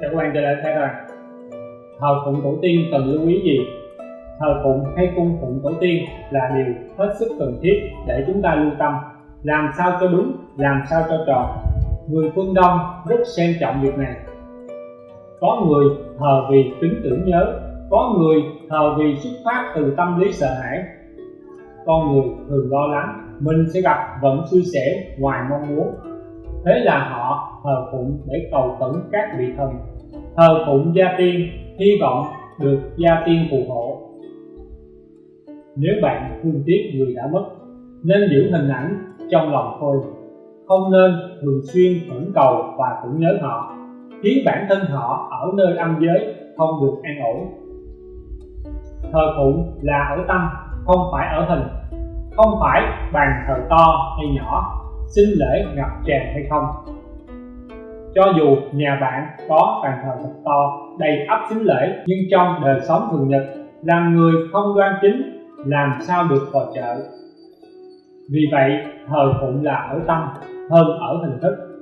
các bạn trở lại thấy rằng thờ phụng tổ tiên cần lưu ý gì? Thờ phụng hay cung phụng tổ tiên là điều hết sức cần thiết để chúng ta lưu tâm. Làm sao cho đúng, làm sao cho tròn người phương đông rất xem trọng việc này. Có người thờ vì tính tưởng nhớ, có người thờ vì xuất phát từ tâm lý sợ hãi. Con người thường lo lắng, mình sẽ gặp vận xui xẻo ngoài mong muốn thế là họ thờ phụng để cầu khẩn các vị thần. Thờ phụng gia tiên, hy vọng được gia tiên phù hộ. Nếu bạn thương tiếc người đã mất, nên giữ hình ảnh trong lòng thôi không nên thường xuyên khẩn cầu và tưởng nhớ họ, khiến bản thân họ ở nơi âm giới không được an ổn. Thờ phụng là ở tâm, không phải ở hình. Không phải bàn thờ to hay nhỏ xin lễ ngập tràn hay không cho dù nhà bạn có bàn thờ thật to, đầy ắp xính lễ, nhưng trong đời sống thường nhật, làm người không đoan chính, làm sao được vào chợ? vì vậy, thờ phụng là ở tâm hơn ở hình thức